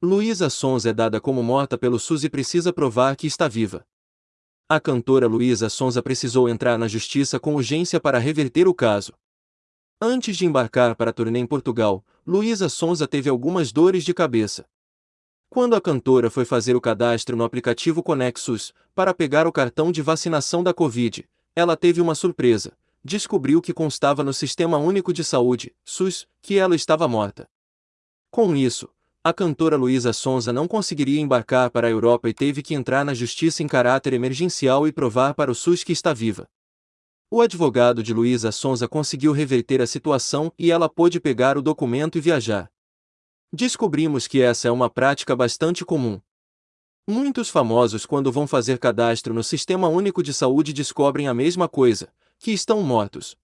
Luísa Sons é dada como morta pelo SUS e precisa provar que está viva. A cantora Luísa Sonza precisou entrar na justiça com urgência para reverter o caso. Antes de embarcar para a turnê em Portugal, Luísa Sonza teve algumas dores de cabeça. Quando a cantora foi fazer o cadastro no aplicativo Conexus para pegar o cartão de vacinação da Covid, ela teve uma surpresa. Descobriu que constava no Sistema Único de Saúde, SUS, que ela estava morta. Com isso, a cantora Luísa Sonza não conseguiria embarcar para a Europa e teve que entrar na justiça em caráter emergencial e provar para o SUS que está viva. O advogado de Luísa Sonza conseguiu reverter a situação e ela pôde pegar o documento e viajar. Descobrimos que essa é uma prática bastante comum. Muitos famosos, quando vão fazer cadastro no Sistema Único de Saúde, descobrem a mesma coisa, que estão mortos.